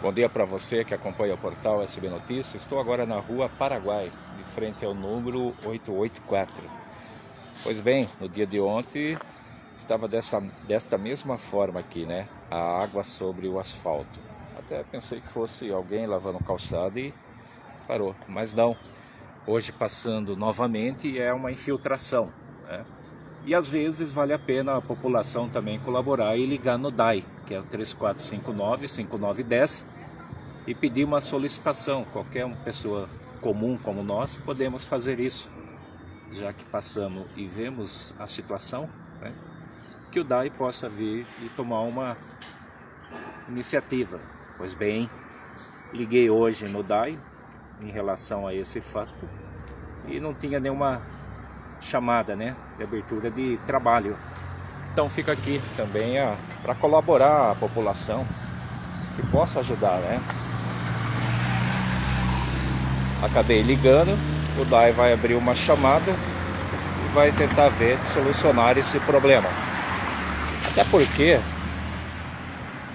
Bom dia para você que acompanha o portal SB Notícias. Estou agora na rua Paraguai, de frente ao número 884. Pois bem, no dia de ontem estava desta, desta mesma forma aqui, né? A água sobre o asfalto. Até pensei que fosse alguém lavando calçado e parou, mas não. Hoje passando novamente é uma infiltração, né? E às vezes vale a pena a população também colaborar e ligar no DAI, que é o 3459-5910, e pedir uma solicitação. Qualquer pessoa comum como nós podemos fazer isso, já que passamos e vemos a situação, né? que o DAI possa vir e tomar uma iniciativa. Pois bem, liguei hoje no DAI em relação a esse fato e não tinha nenhuma chamada né, de abertura de trabalho. Então fica aqui também para colaborar a população que possa ajudar, né? Acabei ligando, o DAI vai abrir uma chamada e vai tentar ver solucionar esse problema. Até porque,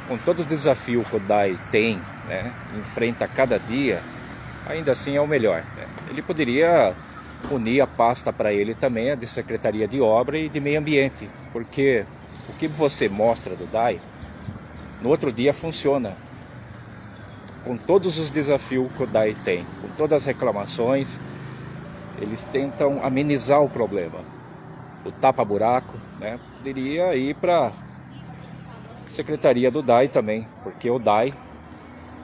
com todos os desafios que o DAI tem, né, enfrenta cada dia, ainda assim é o melhor. Né? Ele poderia unir a pasta para ele também, a de Secretaria de Obra e de Meio Ambiente, porque o que você mostra do DAI, no outro dia funciona. Com todos os desafios que o DAI tem, com todas as reclamações, eles tentam amenizar o problema. O tapa-buraco, né, poderia ir para Secretaria do DAI também, porque o DAI,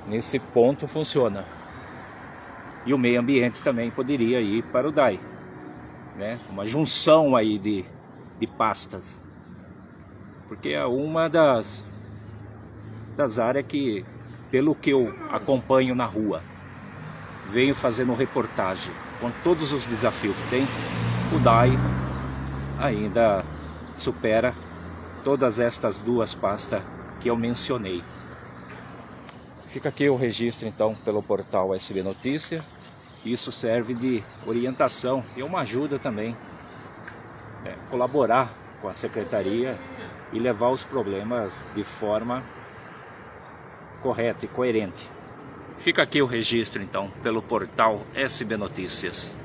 nesse ponto, funciona. E o meio ambiente também poderia ir para o DAI. Né? Uma junção aí de, de pastas. Porque é uma das, das áreas que, pelo que eu acompanho na rua, venho fazendo reportagem com todos os desafios que tem, o DAI ainda supera todas estas duas pastas que eu mencionei. Fica aqui o registro então pelo portal SB Notícia. Isso serve de orientação e uma ajuda também. É, colaborar com a secretaria e levar os problemas de forma correta e coerente. Fica aqui o registro então pelo portal SB Notícias.